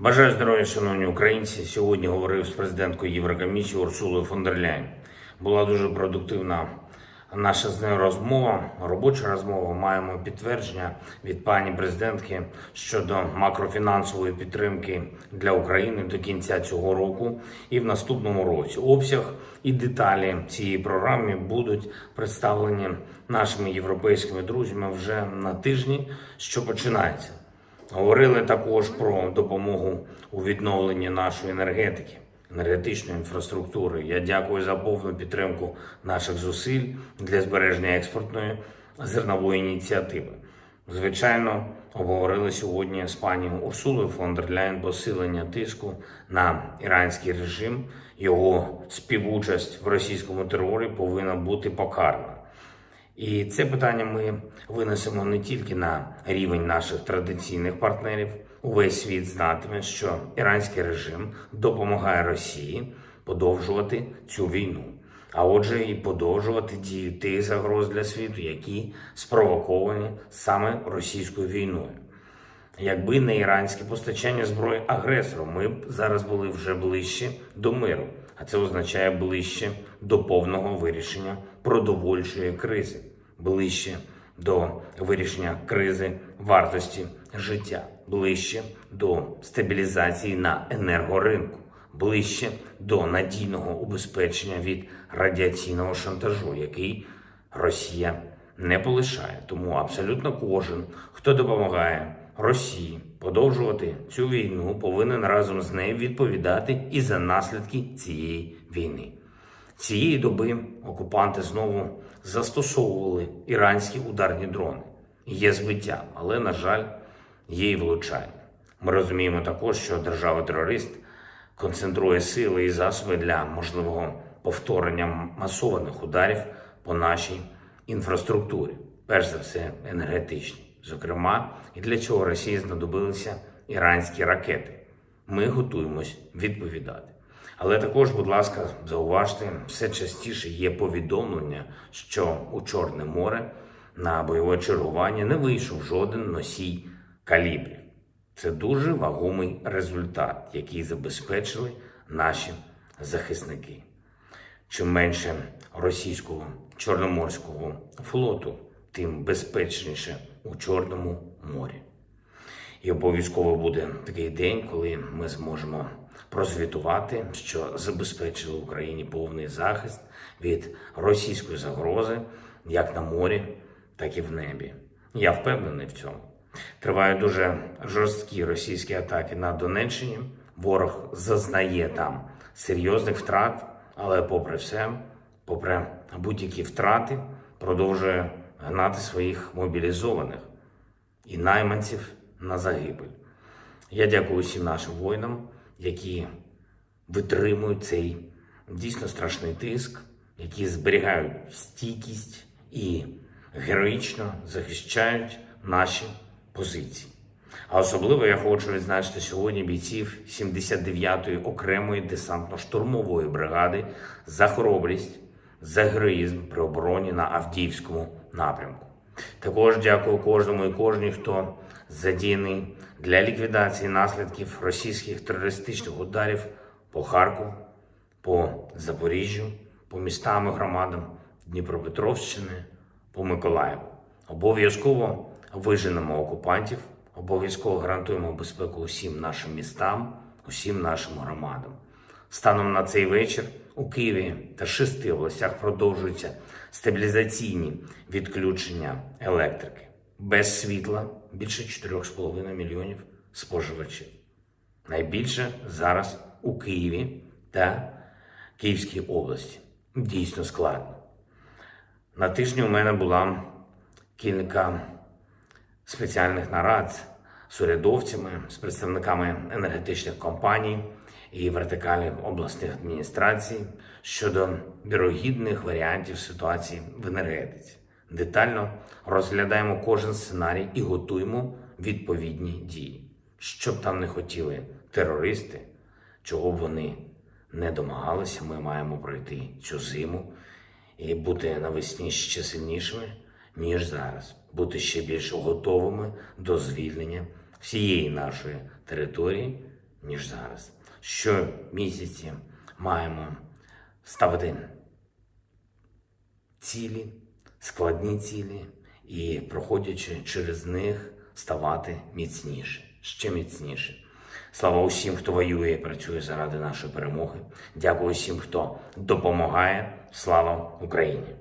Бажаю здоров'я, шановні українці. Сьогодні говорив з президенткою Єврокомісії Урсулою фон дер Ляйн. Була дуже продуктивна наша з нею розмова, робоча розмова. Маємо підтвердження від пані президентки щодо макрофінансової підтримки для України до кінця цього року і в наступному році. Обсяг і деталі цієї програми будуть представлені нашими європейськими друзями вже на тижні, що починається. Говорили також про допомогу у відновленні нашої енергетики, енергетичної інфраструктури. Я дякую за повну підтримку наших зусиль для збереження експортної зернової ініціативи. Звичайно, обговорили сьогодні з пані Урсулою фон дер Ляйн посилення тиску на іранський режим. Його співучасть в російському терорі повинна бути покарана. І це питання ми винесемо не тільки на рівень наших традиційних партнерів. Увесь світ знатиме, що іранський режим допомагає Росії подовжувати цю війну, а отже, і подовжувати дію тих загроз для світу, які спровоковані саме російською війною. Якби не іранське постачання зброї агресору, ми б зараз були вже ближче до миру, а це означає ближче до повного вирішення продовольчої кризи, ближче до вирішення кризи вартості життя, ближче до стабілізації на енергоринку, ближче до надійного убезпечення від радіаційного шантажу, який Росія не полишає. Тому абсолютно кожен, хто допомагає Росії подовжувати цю війну, повинен разом з нею відповідати і за наслідки цієї війни. Цієї доби окупанти знову застосовували іранські ударні дрони. Є збиття, але, на жаль, є і влучання. Ми розуміємо також, що держава-терорист концентрує сили і засоби для можливого повторення масованих ударів по нашій інфраструктурі, перш за все енергетичній. Зокрема, і для чого Росії знадобилися іранські ракети. Ми готуємось відповідати. Але також, будь ласка, зауважте, все частіше є повідомлення, що у Чорне море на бойове чергування не вийшов жоден носій калібрів. Це дуже вагомий результат, який забезпечили наші захисники. Чим менше російського чорноморського флоту, тим безпечніше у Чорному морі. І обов'язково буде такий день, коли ми зможемо прозвітувати, що забезпечили Україні повний захист від російської загрози як на морі, так і в небі. Я впевнений в цьому. Тривають дуже жорсткі російські атаки на Донеччині. Ворог зазнає там серйозних втрат, але попри все, попри будь-які втрати, продовжує гнати своїх мобілізованих і найманців на загибель. Я дякую всім нашим воїнам, які витримують цей дійсно страшний тиск, які зберігають стійкість і героїчно захищають наші позиції. А особливо я хочу відзначити сьогодні бійців 79-ї окремої десантно-штурмової бригади за хоробрість, за героїзм при обороні на Авдіївському напрямку. Також дякую кожному і кожній, хто задіяний для ліквідації наслідків російських терористичних ударів по Харкову, по Запоріжжю, по містам і громадам Дніпропетровщини, по Миколаєву. Обов'язково виженемо окупантів, обов'язково гарантуємо безпеку усім нашим містам, усім нашим громадам. Станом на цей вечір у Києві та шести областях продовжуються стабілізаційні відключення електрики. Без світла більше 4,5 мільйонів споживачів. Найбільше зараз у Києві та Київській області. Дійсно складно. На тижні у мене була кілька спеціальних нарад з урядовцями, з представниками енергетичних компаній і вертикалі обласних адміністрацій щодо вірогідних варіантів ситуації в енергетиці. Детально розглядаємо кожен сценарій і готуємо відповідні дії. Що б там не хотіли терористи, чого б вони не домагалися, ми маємо пройти цю зиму і бути навесні ще сильнішими, ніж зараз, бути ще більш готовими до звільнення всієї нашої території ніж зараз. Щомісяці маємо ставити цілі, складні цілі, і, проходячи через них, ставати міцніше, ще міцніше. Слава усім, хто воює і працює заради нашої перемоги. Дякую усім, хто допомагає. Слава Україні!